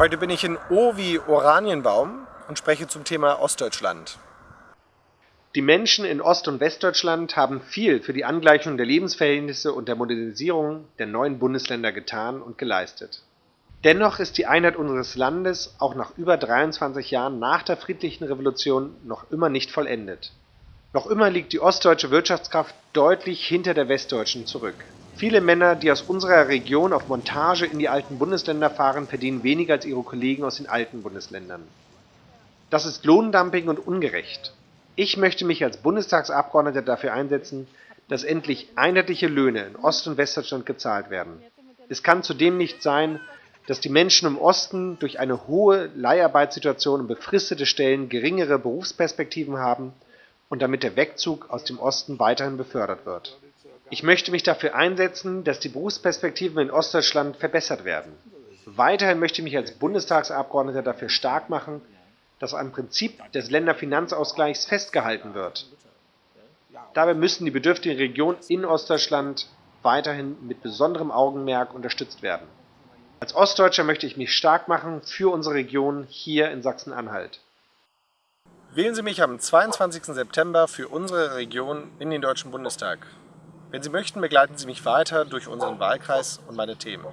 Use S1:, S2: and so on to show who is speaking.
S1: Heute bin ich in O wie Oranienbaum und spreche zum Thema Ostdeutschland. Die Menschen in Ost- und Westdeutschland haben viel für die Angleichung der Lebensverhältnisse und der Modernisierung der neuen Bundesländer getan und geleistet. Dennoch ist die Einheit unseres Landes auch nach über 23 Jahren nach der friedlichen Revolution noch immer nicht vollendet. Noch immer liegt die ostdeutsche Wirtschaftskraft deutlich hinter der westdeutschen zurück. Viele Männer, die aus unserer Region auf Montage in die alten Bundesländer fahren, verdienen weniger als ihre Kollegen aus den alten Bundesländern. Das ist Lohndumping und ungerecht. Ich möchte mich als Bundestagsabgeordneter dafür einsetzen, dass endlich einheitliche Löhne in Ost- und Westdeutschland gezahlt werden. Es kann zudem nicht sein, dass die Menschen im Osten durch eine hohe Leiharbeitssituation und befristete Stellen geringere Berufsperspektiven haben und damit der Wegzug aus dem Osten weiterhin befördert wird. Ich möchte mich dafür einsetzen, dass die Berufsperspektiven in Ostdeutschland verbessert werden. Weiterhin möchte ich mich als Bundestagsabgeordneter dafür stark machen, dass am Prinzip des Länderfinanzausgleichs festgehalten wird. Dabei müssen die bedürftigen Regionen in Ostdeutschland weiterhin mit besonderem Augenmerk unterstützt werden. Als Ostdeutscher möchte ich mich stark machen für unsere Region hier in Sachsen-Anhalt. Wählen Sie mich am 22. September für unsere Region in den Deutschen Bundestag. Wenn Sie möchten, begleiten Sie mich weiter durch unseren Wahlkreis und meine Themen.